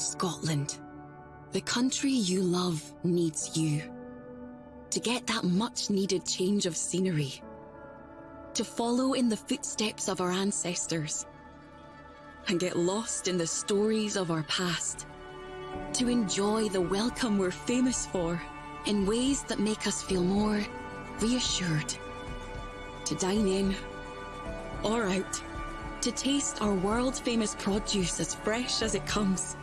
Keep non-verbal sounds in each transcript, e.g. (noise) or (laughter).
Scotland. The country you love needs you. To get that much needed change of scenery. To follow in the footsteps of our ancestors. And get lost in the stories of our past. To enjoy the welcome we're famous for in ways that make us feel more reassured. To dine in or out. To taste our world famous produce as fresh as it comes.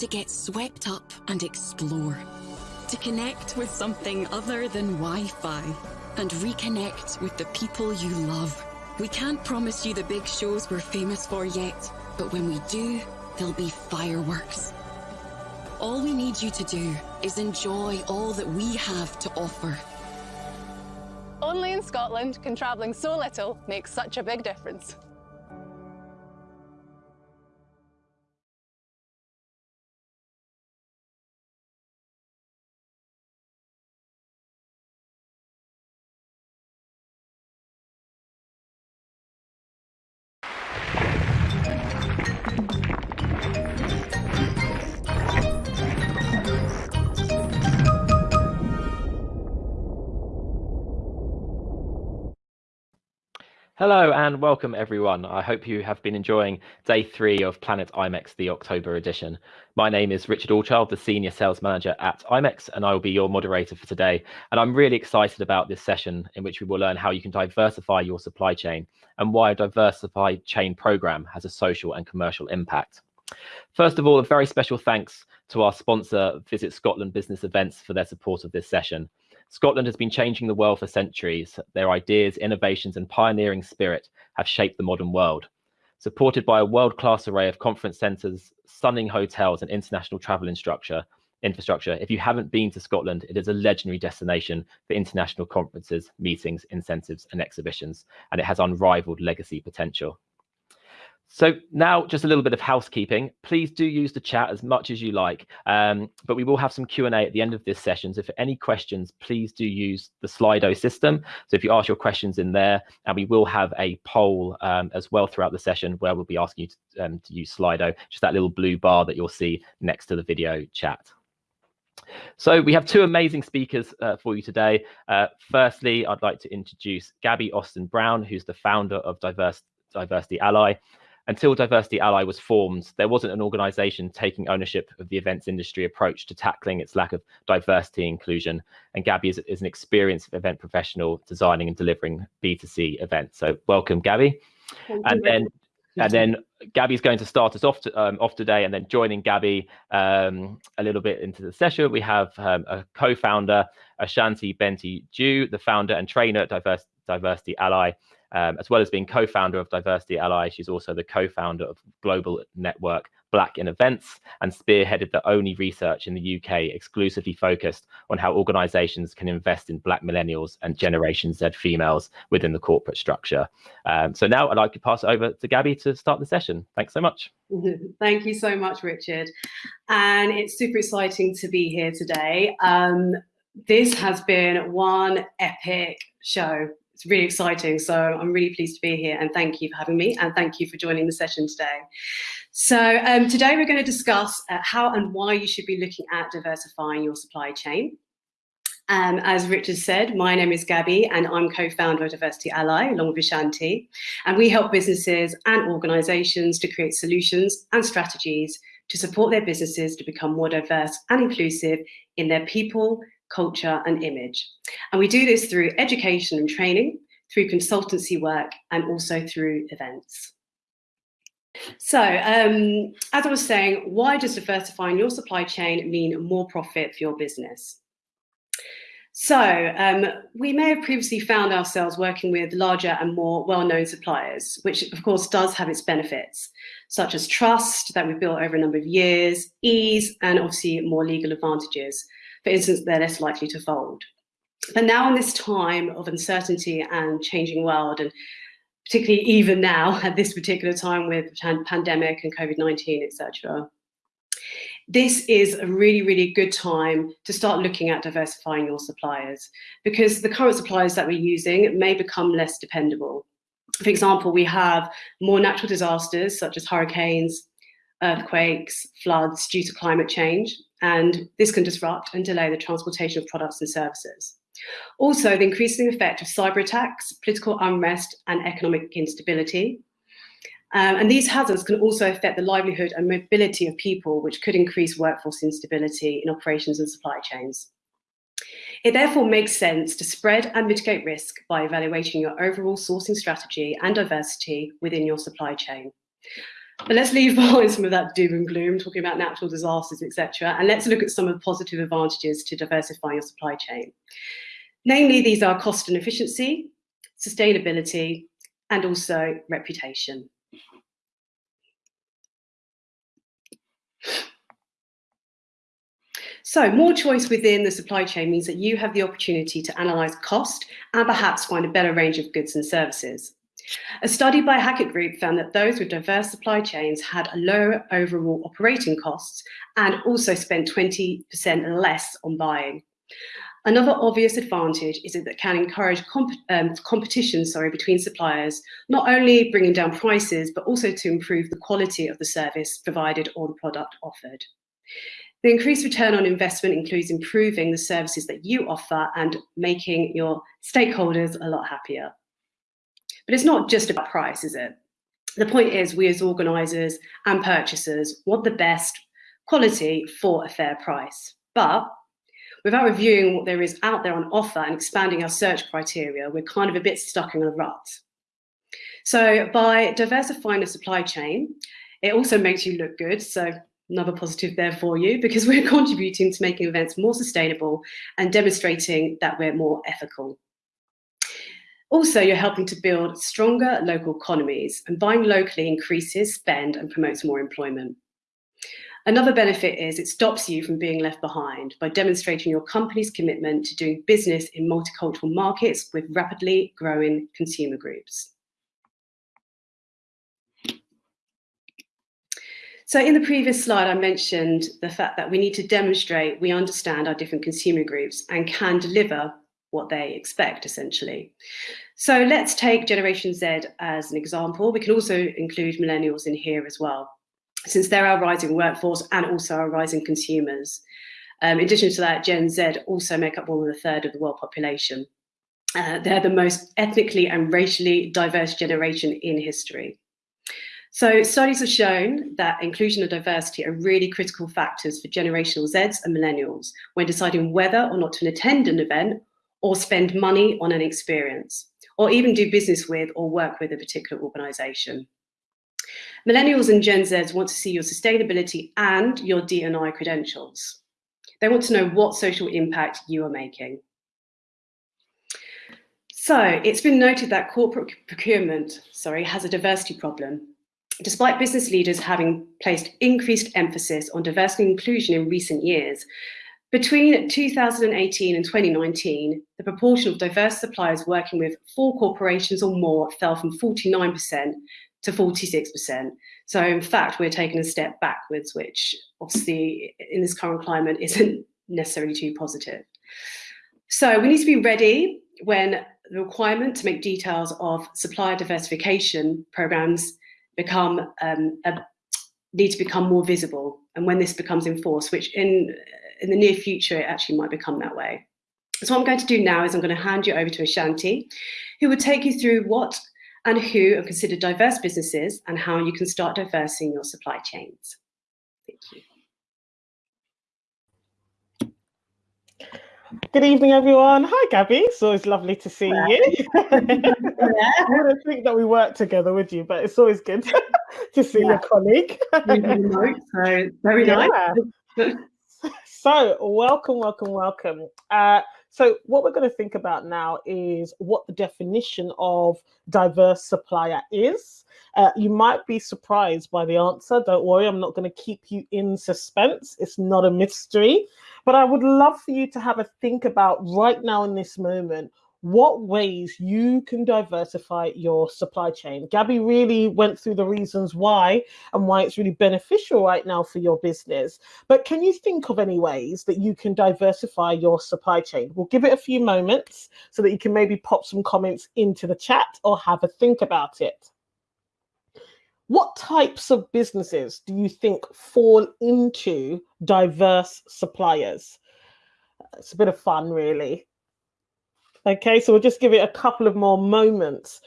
To get swept up and explore. To connect with something other than Wi-Fi. And reconnect with the people you love. We can't promise you the big shows we're famous for yet, but when we do, there'll be fireworks. All we need you to do is enjoy all that we have to offer. Only in Scotland can travelling so little make such a big difference. Hello and welcome everyone. I hope you have been enjoying day three of Planet IMEX, the October edition. My name is Richard Allchild, the Senior Sales Manager at IMEX, and I will be your moderator for today. And I'm really excited about this session in which we will learn how you can diversify your supply chain and why a diversified chain program has a social and commercial impact. First of all, a very special thanks to our sponsor, Visit Scotland Business Events, for their support of this session. Scotland has been changing the world for centuries. Their ideas, innovations, and pioneering spirit have shaped the modern world. Supported by a world-class array of conference centres, stunning hotels, and international travel infrastructure, infrastructure, if you haven't been to Scotland, it is a legendary destination for international conferences, meetings, incentives, and exhibitions, and it has unrivaled legacy potential. So now just a little bit of housekeeping. Please do use the chat as much as you like, um, but we will have some Q&A at the end of this session. So if any questions, please do use the Slido system. So if you ask your questions in there, and we will have a poll um, as well throughout the session where we'll be asking you to, um, to use Slido, just that little blue bar that you'll see next to the video chat. So we have two amazing speakers uh, for you today. Uh, firstly, I'd like to introduce Gabby Austin Brown, who's the founder of Diverse, Diversity Ally until Diversity Ally was formed, there wasn't an organization taking ownership of the events industry approach to tackling its lack of diversity inclusion. And Gabby is, is an experienced event professional designing and delivering B2C events. So welcome, Gabby. Thank and then and then Gabby's going to start us off, to, um, off today, and then joining Gabby um, a little bit into the session, we have um, a co-founder, Ashanti Bentil-Owusu, the founder and trainer at Diverse, Diversity Ally, um, as well as being co-founder of Diversity Ally, she's also the co-founder of global network Black in Events and spearheaded the only research in the UK exclusively focused on how organizations can invest in Black millennials and Generation Z females within the corporate structure. Um, so now I'd like to pass it over to Gabby to start the session. Thanks so much. (laughs) Thank you so much, Richard. And it's super exciting to be here today. Um, this has been one epic show it's really exciting. So I'm really pleased to be here and thank you for having me and thank you for joining the session today. So um, today we're going to discuss uh, how and why you should be looking at diversifying your supply chain. Um, as Richard said, my name is Gabby and I'm co-founder of Diversity Ally along with Ashanti. And we help businesses and organizations to create solutions and strategies to support their businesses to become more diverse and inclusive in their people, culture and image. And we do this through education and training, through consultancy work and also through events. So um, as I was saying, why does diversifying your supply chain mean more profit for your business? So um, we may have previously found ourselves working with larger and more well-known suppliers, which of course does have its benefits, such as trust that we've built over a number of years, ease, and obviously more legal advantages for instance, they're less likely to fold. But now in this time of uncertainty and changing world, and particularly even now (laughs) at this particular time with pandemic and COVID-19, etc., this is a really, really good time to start looking at diversifying your suppliers because the current suppliers that we're using may become less dependable. For example, we have more natural disasters such as hurricanes, earthquakes, floods due to climate change, and this can disrupt and delay the transportation of products and services. Also, the increasing effect of cyber attacks, political unrest, and economic instability. Um, and these hazards can also affect the livelihood and mobility of people, which could increase workforce instability in operations and supply chains. It therefore makes sense to spread and mitigate risk by evaluating your overall sourcing strategy and diversity within your supply chain. But let's leave (laughs) behind some of that doom and gloom, talking about natural disasters, etc., and let's look at some of the positive advantages to diversifying your supply chain. Namely, these are cost and efficiency, sustainability, and also reputation. So more choice within the supply chain means that you have the opportunity to analyse cost and perhaps find a better range of goods and services. A study by Hackett Group found that those with diverse supply chains had lower overall operating costs and also spent 20% less on buying. Another obvious advantage is that it can encourage comp um, competition sorry, between suppliers, not only bringing down prices, but also to improve the quality of the service provided or the product offered. The increased return on investment includes improving the services that you offer and making your stakeholders a lot happier. But it's not just about price, is it? The point is we as organisers and purchasers want the best quality for a fair price. But without reviewing what there is out there on offer and expanding our search criteria, we're kind of a bit stuck in a rut. So by diversifying the supply chain, it also makes you look good. So another positive there for you because (laughs) we're contributing to making events more sustainable and demonstrating that we're more ethical. Also, you're helping to build stronger local economies and buying locally increases spend and promotes more employment. Another benefit is it stops you from being left behind by demonstrating your company's commitment to doing business in multicultural markets with rapidly growing consumer groups. So in the previous slide, I mentioned the fact that we need to demonstrate we understand our different consumer groups and can deliver what they expect, essentially. So let's take Generation Z as an example. We can also include millennials in here as well since they're our rising workforce and also our rising consumers. Um, in addition to that, Gen Z also make up more than a third of the world population. Uh, they're the most ethnically and racially diverse generation in history. So studies have shown that inclusion and diversity are really critical factors for generational Zs and millennials when deciding whether or not to attend an event or spend money on an experience, or even do business with or work with a particular organization. Millennials and Gen Zs want to see your sustainability and your D&I credentials. They want to know what social impact you are making. So it's been noted that corporate procurement, sorry, has a diversity problem. Despite business leaders having placed increased emphasis on diversity and inclusion in recent years, between 2018 and 2019, the proportion of diverse suppliers working with four corporations or more fell from 49% to 46%. So in fact, we're taking a step backwards, which obviously in this current climate isn't necessarily too positive. So we need to be ready when the requirement to make details of supplier diversification programs become um, a, need to become more visible and when this becomes enforced, which in, in the near future, it actually might become that way. So what I'm going to do now is I'm going to hand you over to Ashanti, who will take you through what and who are considered diverse businesses and how you can start diversing your supply chains. Thank you. Good evening, everyone. Hi, Gabby. It's always lovely to see you. (laughs) I wouldn't think that we work together with you, but it's always good (laughs) to see yeah. your colleague. so very (laughs) nice. So, welcome, welcome, welcome. Uh, so what we're going to think about now is what the definition of diverse supplier is. Uh, you might be surprised by the answer. Don't worry, I'm not going to keep you in suspense. It's not a mystery. But I would love for you to have a think about right now in this moment what ways you can diversify your supply chain. Gabby really went through the reasons why and why it's really beneficial right now for your business. But can you think of any ways that you can diversify your supply chain? We'll give it a few moments so that you can maybe pop some comments into the chat or have a think about it. what types of businesses do you think fall into diverse suppliers? It's a bit of fun, really. Okay, so we'll just give it a couple of more moments.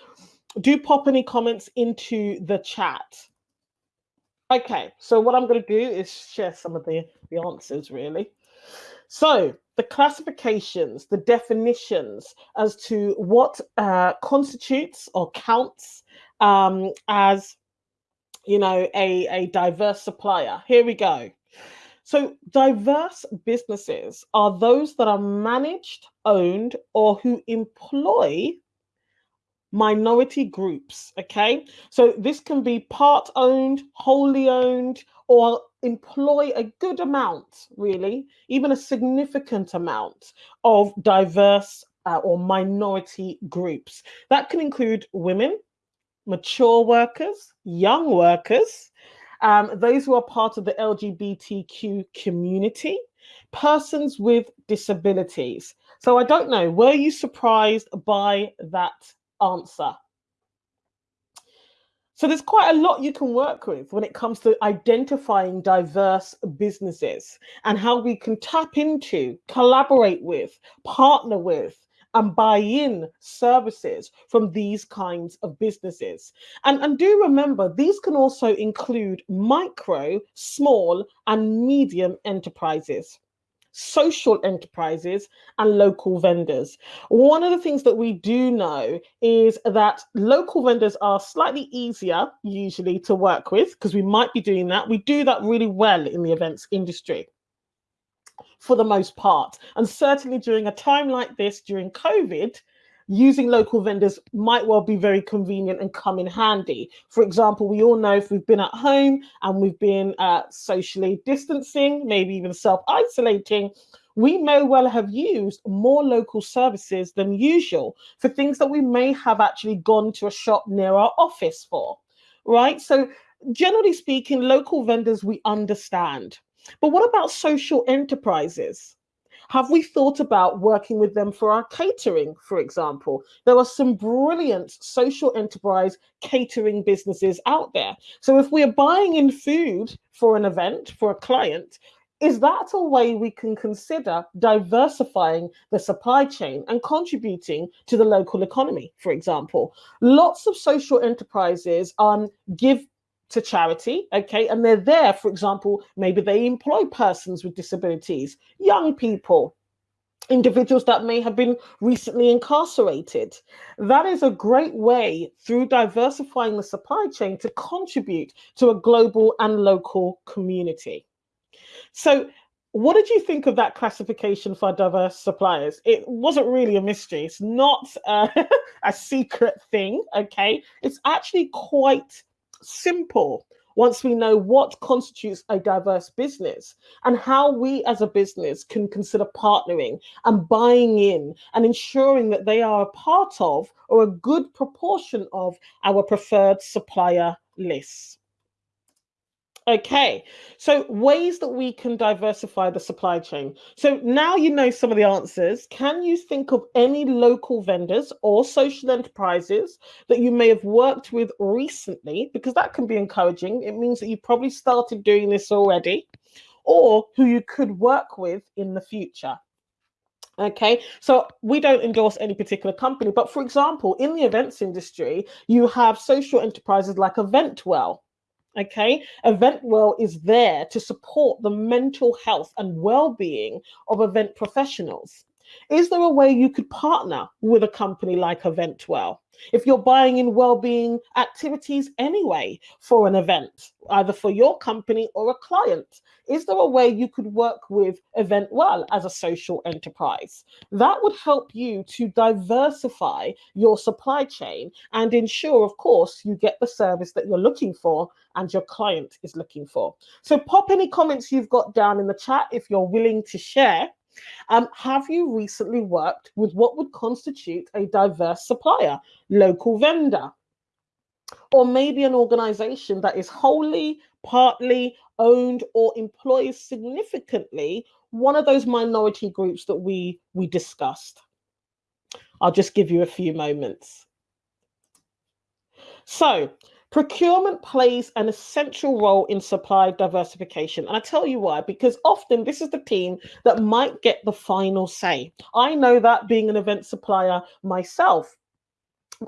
Do pop any comments into the chat. Okay, so what I'm going to do is share some of the, the answers, really. So the classifications, the definitions as to what uh, constitutes or counts um, as, you know, a, a diverse supplier. Here we go. So diverse businesses are those that are managed, owned, or who employ minority groups. Okay, so this can be part owned, wholly owned, or employ a good amount, really, even a significant amount of diverse uh, or minority groups. That can include women, mature workers, young workers, um, those who are part of the LGBTQ community, persons with disabilities. So I don't know, were you surprised by that answer? So there's quite a lot you can work with when it comes to identifying diverse businesses and how we can tap into, collaborate with, partner with, and buy in services from these kinds of businesses. And, and do remember, these can also include micro, small, and medium enterprises social enterprises and local vendors. One of the things that we do know is that local vendors are slightly easier usually to work with because we might be doing that. We do that really well in the events industry for the most part. And certainly during a time like this, during COVID, using local vendors might well be very convenient and come in handy. For example, we all know if we've been at home and we've been uh, socially distancing, maybe even self isolating, we may well have used more local services than usual for things that we may have actually gone to a shop near our office for, right? So, generally speaking, local vendors we understand. But what about social enterprises? Have we thought about working with them for our catering, for example? There are some brilliant social enterprise catering businesses out there. So if we're buying in food for an event, for a client, is that a way we can consider diversifying the supply chain and contributing to the local economy, for example? Lots of social enterprises um, give to charity, okay, and they're there, for example, maybe they employ persons with disabilities, young people, individuals that may have been recently incarcerated. That is a great way through diversifying the supply chain to contribute to a global and local community. So, what did you think of that classification for diverse suppliers? It wasn't really a mystery. It's not uh, (laughs) a secret thing, okay? It's actually quite simple once we know what constitutes a diverse business and how we as a business can consider partnering and buying in and ensuring that they are a part of or a good proportion of our preferred supplier lists. Okay, so ways that we can diversify the supply chain. So now you know some of the answers. Can you think of any local vendors or social enterprises that you may have worked with recently? Because that can be encouraging. It means that you probably started doing this already, or who you could work with in the future. Okay, so we don't endorse any particular company, but for example, in the events industry, you have social enterprises like Eventwell Okay, Eventwell is there to support the mental health and well being of event professionals. Is there a way you could partner with a company like Eventwell? If you're buying in well-being activities anyway for an event, either for your company or a client, is there a way you could work with Eventwell as a social enterprise? That would help you to diversify your supply chain and ensure, of course, you get the service that you're looking for and your client is looking for. So pop any comments you've got down in the chat if you're willing to share. Um, have you recently worked with what would constitute a diverse supplier, local vendor, or maybe an organization that is wholly, partly owned or employs significantly one of those minority groups that we we discussed? I'll just give you a few moments. So Procurement plays an essential role in supply diversification. And I tell you why, because often this is the team that might get the final say. I know that being an event supplier myself.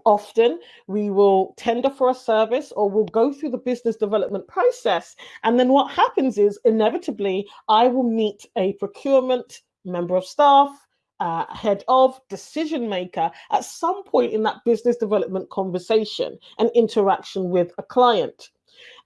Often we will tender for a service or we'll go through the business development process. And then what happens is inevitably I will meet a procurement member of staff, uh, head of decision maker at some point in that business development conversation and interaction with a client.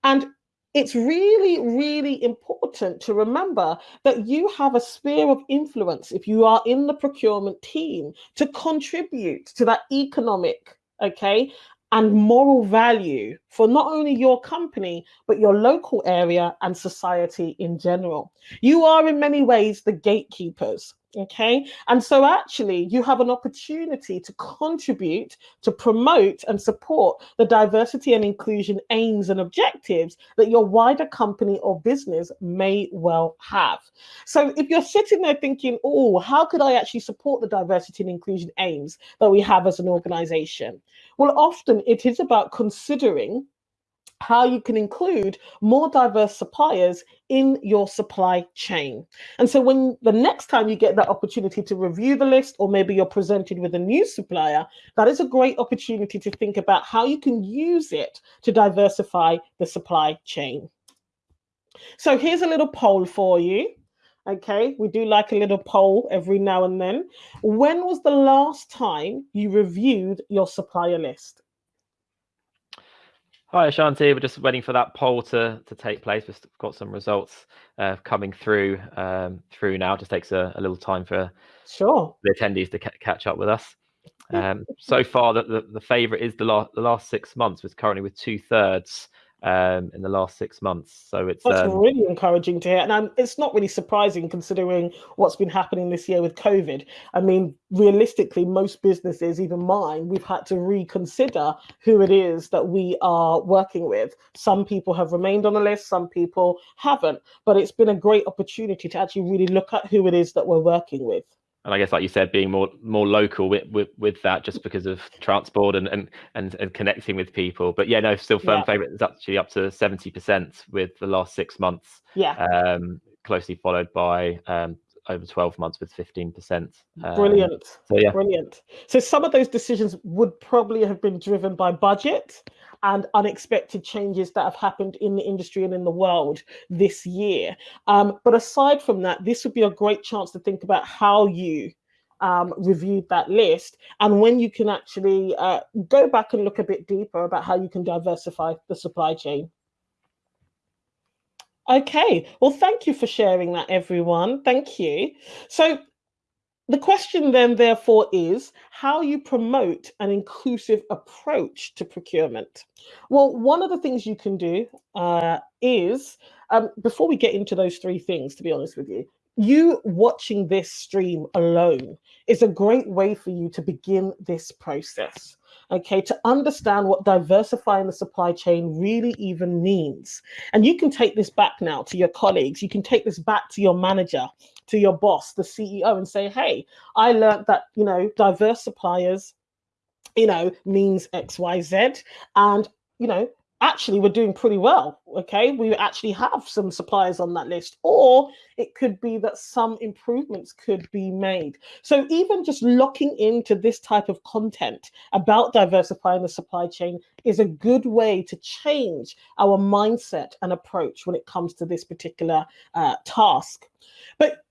And it's really, really important to remember that you have a sphere of influence if you are in the procurement team to contribute to that economic, okay, and moral value for not only your company, but your local area and society in general. You are, in many ways, the gatekeepers Okay. And so actually you have an opportunity to contribute, to promote and support the diversity and inclusion aims and objectives that your wider company or business may well have. So if you're sitting there thinking, oh, how could I actually support the diversity and inclusion aims that we have as an organization? Well, often it is about considering how you can include more diverse suppliers in your supply chain. And so when the next time you get that opportunity to review the list, or maybe you're presented with a new supplier, that is a great opportunity to think about how you can use it to diversify the supply chain. So here's a little poll for you. Okay, we do like a little poll every now and then. When was the last time you reviewed your supplier list? Hi, Ashanti. We're just waiting for that poll to, to take place. We've got some results uh, coming through um, through now. It just takes a, a, little time for sure the attendees to ca catch up with us. Um, so far, the, the, the favourite is the last the last six months, was currently with two thirds um, in the last six months. So it's that's um, really encouraging to hear, and I'm, it's not really surprising considering what's been happening this year with COVID. I mean, realistically, most businesses, even mine, we've had to reconsider who it is that we are working with. Some people have remained on the list, some people haven't, but it's been a great opportunity to actually really look at who it is that we're working with and I guess, like you said, being more more local with with, with that, just because of transport and, and and and connecting with people. But yeah, no, still firm yeah. favourite is actually up to seventy percent with the last six months. Yeah. Um, closely followed by um, over 12 months with 15%. Um, brilliant. So yeah. Brilliant. So some of those decisions would probably have been driven by budget and unexpected changes that have happened in the industry and in the world this year. Um, but aside from that, this would be a great chance to think about how you um, reviewed that list and when you can actually uh, go back and look a bit deeper about how you can diversify the supply chain. Okay, well, thank you for sharing that, everyone. Thank you. So the question then, therefore, is how you promote an inclusive approach to procurement. Well, one of the things you can do uh, is, um, before we get into those three things, to be honest with you, you watching this stream alone is a great way for you to begin this process okay, to understand what diversifying the supply chain really even means. And you can take this back now to your colleagues, you can take this back to your manager, to your boss, the CEO, and say, hey, I learned that, you know, diverse suppliers, you know, means XYZ. And, you know, actually we're doing pretty well okay we actually have some suppliers on that list or it could be that some improvements could be made so even just locking into this type of content about diversifying the supply chain is a good way to change our mindset and approach when it comes to this particular uh, task but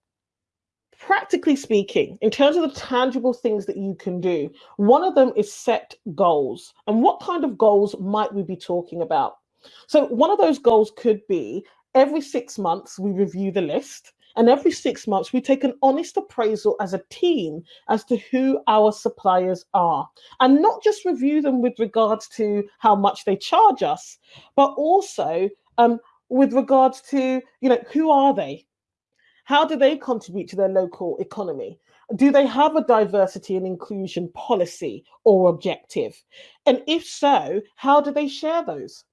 practically speaking, in terms of the tangible things that you can do, one of them is set goals. And what kind of goals might we be talking about? So, one of those goals could be every six months we review the list. And every six months, we take an honest appraisal as a team as to who our suppliers are. And not just review them with regards to how much they charge us, but also um, with regards to, you know, who are they? How do they contribute to their local economy? Do they have a diversity and inclusion policy or objective? And if so, how do they share those?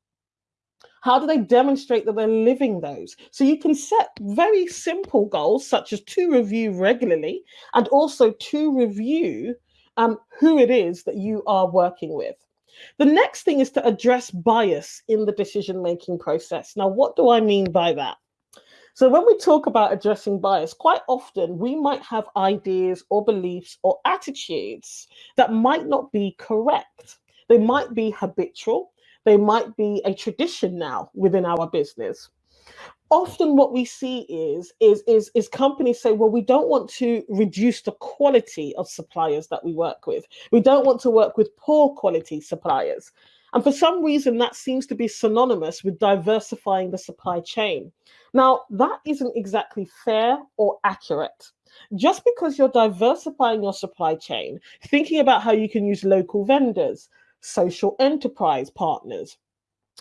How do they demonstrate that they're living those? So you can set very simple goals, such as to review regularly and also to review um, who it is that you are working with. The next thing is to address bias in the decision making process. Now, what do I mean by that? So, when we talk about addressing bias, quite often we might have ideas or beliefs or attitudes that might not be correct. They might be habitual, they might be a tradition now within our business. Often what we see is is is is companies say well we don't want to reduce the quality of suppliers that we work with. We don't want to work with poor quality suppliers and for some reason that seems to be synonymous with diversifying the supply chain. Now that isn't exactly fair or accurate. Just because you're diversifying your supply chain thinking about how you can use local vendors social enterprise partners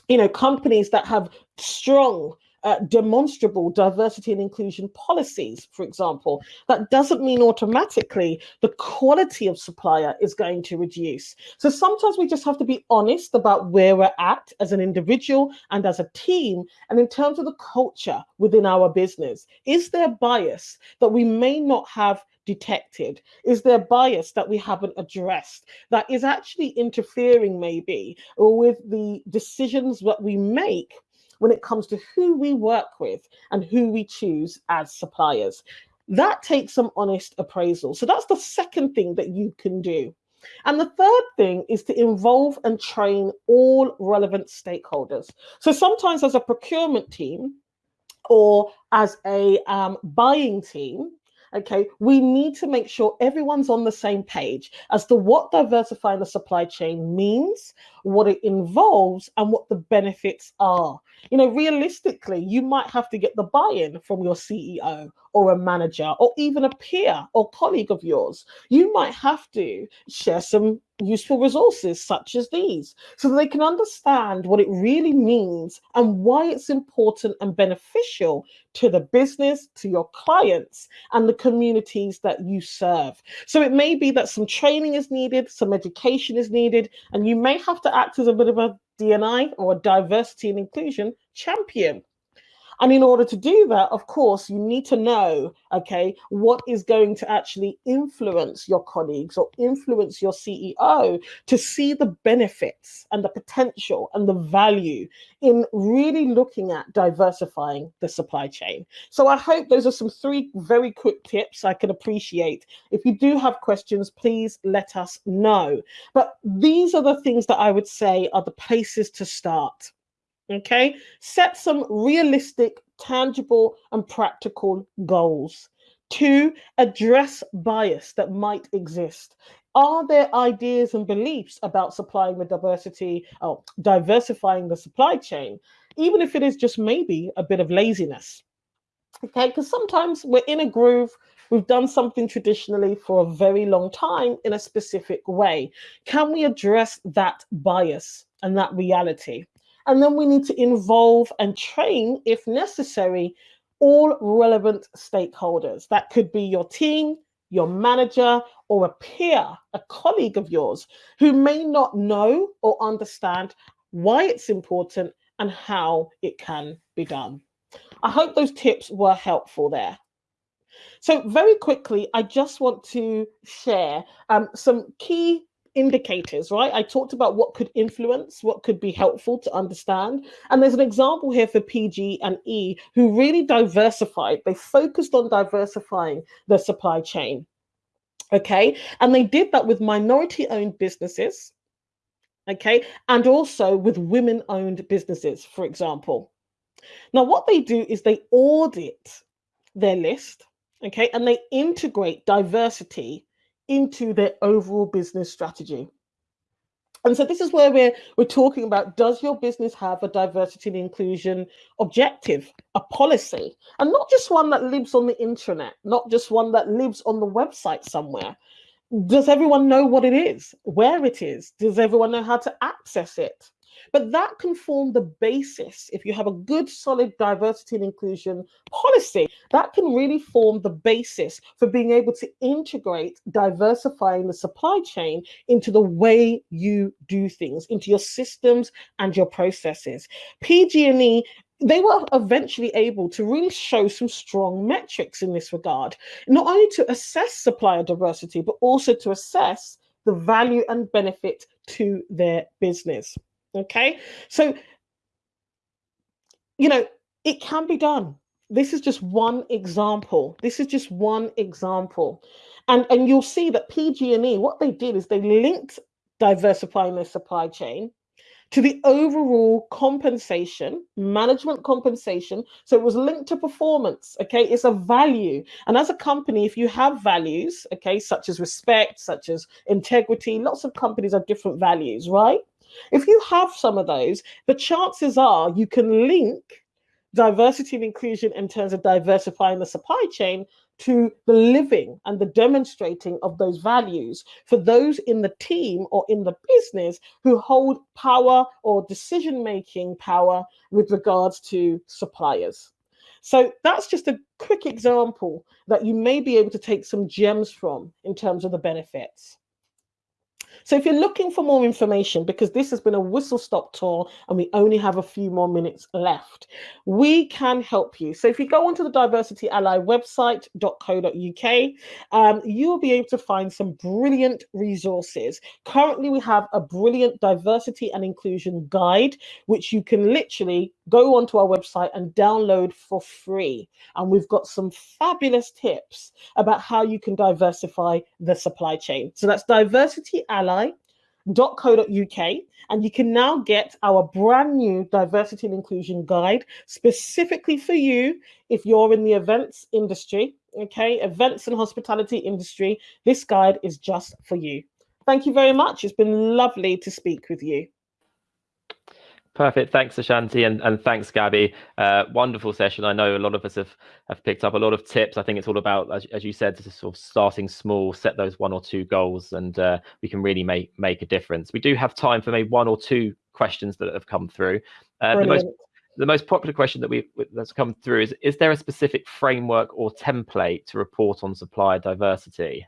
you know companies that have strong uh, demonstrable diversity and inclusion policies, for example, that doesn't mean automatically the quality of supplier is going to reduce. So sometimes we just have to be honest about where we're at as an individual and as a team. And in terms of the culture within our business, is there bias that we may not have detected? Is there bias that we haven't addressed that is actually interfering, maybe, or with the decisions that we make when it comes to who we work with and who we choose as suppliers. That takes some honest appraisal. So that's the second thing that you can do. And the third thing is to involve and train all relevant stakeholders. So sometimes, as a procurement team or as a um, buying team, okay, we need to make sure everyone's on the same page as to what diversifying the supply chain means, what it involves, and what the benefits are. You know, realistically, you might have to get the buy in from your CEO or a manager or even a peer or colleague of yours. You might have to share some useful resources such as these so that they can understand what it really means and why it's important and beneficial to the business, to your clients, and the communities that you serve. So it may be that some training is needed, some education is needed, and you may have to act as a bit of a DNI or diversity and inclusion champion. And in order to do that, of course, you need to know, okay, what is going to actually influence your colleagues or influence your CEO to see the benefits and the potential and the value in really looking at diversifying the supply chain. So I hope those are some three very quick tips I can appreciate. If you do have questions, please let us know. But these are the things that I would say are the places to start. Okay, set some realistic, tangible, and practical goals. Two, address bias that might exist. Are there ideas and beliefs about supplying the diversity oh, diversifying the supply chain, even if it is just maybe a bit of laziness? Okay, because sometimes we're in a groove, we've done something traditionally for a very long time in a specific way. Can we address that bias and that reality? And then we need to involve and train, if necessary, all relevant stakeholders. That could be your team, your manager, or a peer, a colleague of yours, who may not know or understand why it's important and how it can be done. I hope those tips were helpful there. So very quickly, I just want to share um, some key indicators, right? I talked about what could influence, what could be helpful to understand. And there's an example here for PG and E who really diversified. They focused on diversifying their supply chain. Okay. And they did that with minority owned businesses. Okay. And also with women owned businesses, for example. Now, what they do is they audit their list. Okay. And they integrate diversity into their overall business strategy. And so this is where we're we're talking about does your business have a diversity and inclusion objective, a policy, and not just one that lives on the intranet, not just one that lives on the website somewhere. Does everyone know what it is, where it is? Does everyone know how to access it? But that can form the basis. If you have a good, solid diversity and inclusion policy, that can really form the basis for being able to integrate diversifying the supply chain into the way you do things, into your systems and your processes. PG&E they were eventually able to really show some strong metrics in this regard, not only to assess supplier diversity, but also to assess the value and benefit to their business. Okay, so you know it can be done. This is just one example. This is just one example, and and you'll see that PG&E what they did is they linked diversifying their supply chain to the overall compensation, management compensation. So it was linked to performance. Okay. It's a value. And as a company, if you have values, okay, such as respect, such as integrity, lots of companies have different values, right? If you have some of those, the chances are you can link diversity and inclusion in terms of diversifying the supply chain to the living and the demonstrating of those values for those in the team or in the business who hold power or decision making power with regards to suppliers. So that's just a quick example that you may be able to take some gems from in terms of the benefits. So if you're looking for more information, because this has been a whistle stop tour and we only have a few more minutes left, we can help you. So if you go onto the Diversity Ally website.co.uk, um, you'll be able to find some brilliant resources. Currently, we have a brilliant diversity and inclusion guide, which you can literally go onto our website and download for free. And we've got some fabulous tips about how you can diversify the supply chain. So that's diversityally.co.uk. And you can now get our brand new diversity and inclusion guide specifically for you if you're in the events industry, okay, events and hospitality industry. This guide is just for you. Thank you very much. It's been lovely to speak with you. Perfect. Thanks, Ashanti, and, and thanks, Gabby. Uh, wonderful session. I know a lot of us have, have picked up a lot of tips. I think it's all about, as, as you said, sort of starting small, set those one or two goals, and uh, we can really make make a difference. We do have time for maybe one or two questions that have come through. Uh, the most the most popular question that we that's come through is: Is there a specific framework or template to report on supplier diversity?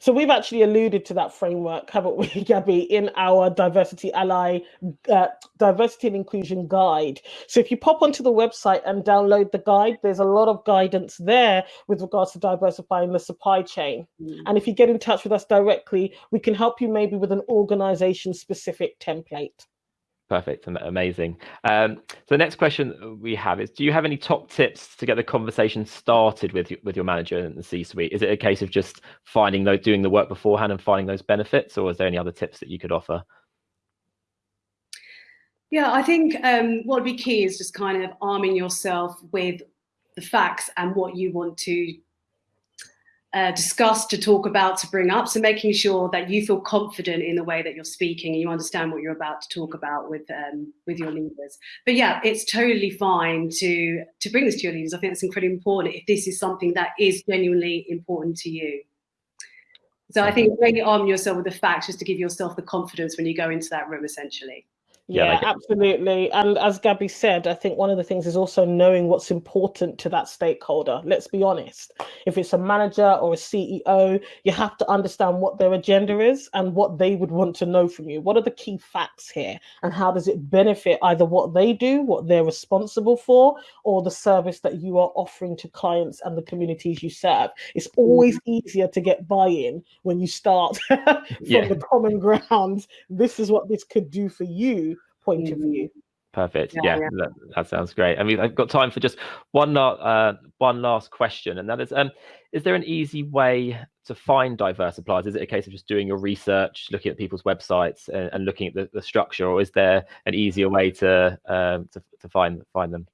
So we've actually alluded to that framework, haven't we, (laughs) Gabby, in our Diversity Ally uh, Diversity and Inclusion Guide. So if you pop onto the website and download the guide, there's a lot of guidance there with regards to diversifying the supply chain. Mm. And if you get in touch with us directly, we can help you maybe with an organization specific template. Perfect, and amazing. Um, so the next question we have is: Do you have any top tips to get the conversation started with with your manager in the C-suite? Is it a case of just finding those, doing the work beforehand, and finding those benefits, or is there any other tips that you could offer? Yeah, I think um, what would be key is just kind of arming yourself with the facts and what you want to uh, discuss, to talk about, to bring up. So making sure that you feel confident in the way that you're speaking and you understand what you're about to talk about with um, with your leaders. But yeah, it's totally fine to to bring this to your leaders. I think it's incredibly important if this is something that is genuinely important to you. So I think really arm yourself with the facts just to give yourself the confidence when you go into that room, essentially. Yeah, yeah like absolutely. And as Gabby said, I think one of the things is also knowing what's important to that stakeholder. Let's be honest. If it's a manager or a CEO, you have to understand what their agenda is and what they would want to know from you. What are the key facts here? And how does it benefit either what they do, what they're responsible for, or the service that you are offering to clients and the communities you serve? It's always mm-hmm. easier to get buy in when you start (laughs) from yeah. the common ground. This is what this could do for you point mm-hmm. of view. Perfect. Yeah, yeah, yeah. That, that, sounds great. I mean, I've got time for just one uh, one last question, and that is: um, Is there an easy way to find diverse suppliers? Is it a case of just doing your research, looking at people's websites, and, and looking at the, the, structure, or is there an easier way to um, to, to find find them?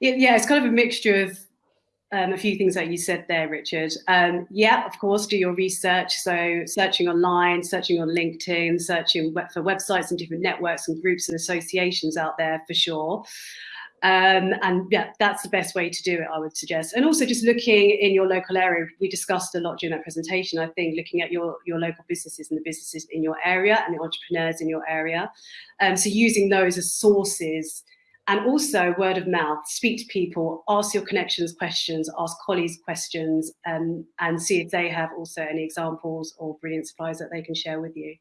Yeah, it's kind of a mixture of um, a few things that you said there, Richard. Um, yeah, of course, do your research. So searching online, searching on LinkedIn, searching for websites and different networks and groups and associations out there for sure. Um, and yeah, that's the best way to do it, I would suggest. And also just looking in your local area. We discussed a lot during that presentation, I think, looking at your, your local businesses and the businesses in your area and the entrepreneurs in your area. Um, so using those as sources and also word of mouth, speak to people, ask your connections questions, ask colleagues questions, um, and see if they have also any examples or brilliant supplies that they can share with you.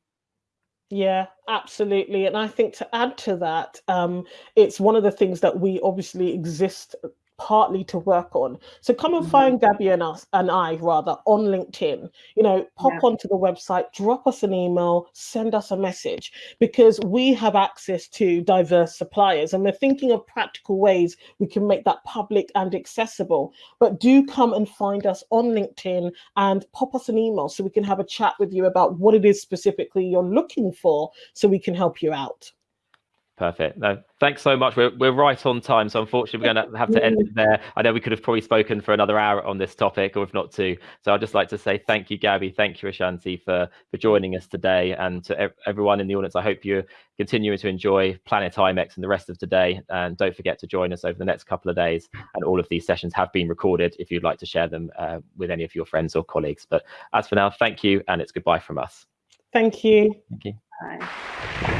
Yeah, absolutely. And I think to add to that, um, it's one of the things that we obviously exist partly to work on. So come and find mm-hmm. Gabby and us and I rather on LinkedIn. You know, pop Yeah. onto the website, drop us an email, send us a message because we have access to diverse suppliers and we're thinking of practical ways we can make that public and accessible. But do come and find us on LinkedIn and pop us an email so we can have a chat with you about what it is specifically you're looking for so we can help you out. Perfect. No, thanks so much. We're we're right on time, so unfortunately we're going to have to end it there. I know we could have probably spoken for another hour on this topic, or if not two. So I'd just like to say thank you, Gabby. Thank you, Ashanti, for for joining us today, and to ev- everyone in the audience. I hope you're continuing to enjoy Planet IMEX and the rest of today. And don't forget to join us over the next couple of days. And all of these sessions have been recorded. If you'd like to share them uh, with any of your friends or colleagues. But as for now, thank you, and it's goodbye from us. Thank you. Thank you. Bye.